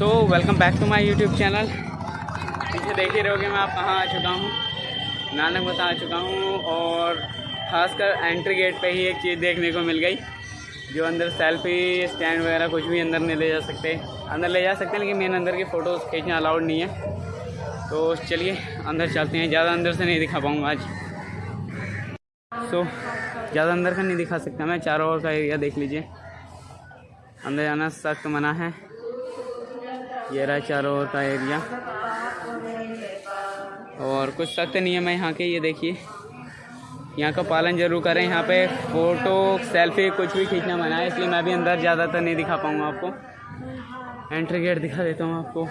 तो welcome back to my YouTube channel पीछे देख ही रहोगे मैं आप कहाँ आ चुका हूँ? नानक बता आ चुका हूँ और ख़ासकर एंट्री गेट पे ही एक चीज़ देखने को मिल गई जो अंदर सेल्फी स्टैंड वगैरह कुछ भी अंदर नहीं ले जा सकते। अंदर ले जा सकते हैं लेकिन मेन अंदर की फ़ोटोज़ खींचना अलाउड नहीं है। तो चलिए अंदर चलते हैं। ज़्यादा अंदर से नहीं दिखा पाऊँगा आज। सो so, ज़्यादा अंदर का नहीं दिखा सकता मैं चारों ओर का एरिया देख लीजिए। अंदर जाना सख्त मना है। ये रहा चारों ओर का एरिया। और कुछ सख्त नियम है यहाँ के, ये देखिए। यहाँ का पालन ज़रूर करें, यहाँ पे फ़ोटो, सेल्फी, कुछ भी खींचना मना है, इसलिए मैं भी अंदर ज़्यादातर नहीं दिखा पाऊँगा आपको। एंट्री गेट दिखा देता हूँ आपको।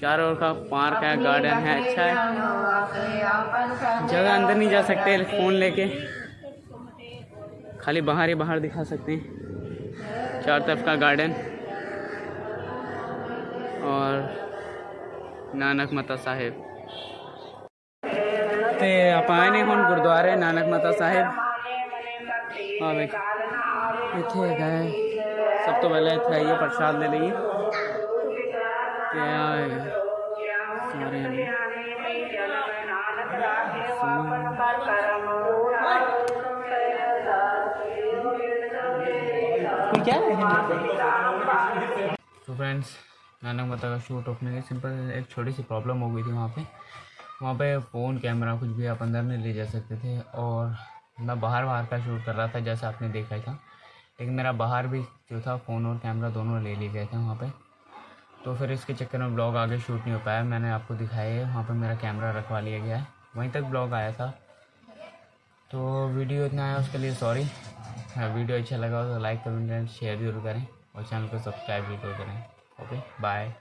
चारों ओर का पार्क है, गार्डन है अच्छा है। जगह अंदर नहीं जा सकते, फ़ोन लेके। खाली बाहर ही बाहर दिखा सकते हैं। चार तरफ़ का गार्डन। ਨਾਨਕ ਮਤਾ ਸਾਹਿਬ ਤੇ ਆਪਾਂ ਆਏ ਨੇ ਹੁਣ ਗੁਰਦੁਆਰੇ ਨਾਨਕ ਮਤਾ ਸਾਹਿਬ ਆ ਵੇਖ ਇੱਥੇ ਹੈਗਾ ਹੈ ਸਭ ਤੋਂ ਪਹਿਲਾਂ ਇੱਥੇ ਆਈਏ ਪ੍ਰਸ਼ਾਦ ਲੈ ਲਈਏ ਤੇ ਆ ਹੈਗਾ ਸਾਰੇ ਨੇ कोई क्या है तो फ्रेंड्स नानक माता का शूट ओपने की सिंपल एक छोटी सी प्रॉब्लम हो गई थी वहाँ पे। वहाँ पे फ़ोन कैमरा कुछ भी आप अंदर नहीं ले जा सकते थे और मैं बाहर बाहर का शूट कर रहा था, जैसा आपने देखा था। लेकिन मेरा बाहर भी जो था फ़ोन और कैमरा दोनों ले लिए गए थे वहाँ पर तो फिर इसके चक्कर में ब्लॉग आगे शूट नहीं हो पाया। मैंने आपको दिखाया है वहाँ पर मेरा कैमरा रखवा लिया गया है। वहीं तक ब्लॉग आया था। तो वीडियो इतना आया उसके लिए सॉरी वीडियो अच्छा लगा हो तो लाइक कमेंट शेयर ज़रूर करें और चैनल को सब्सक्राइब भी ज़रूर करें। okay bye.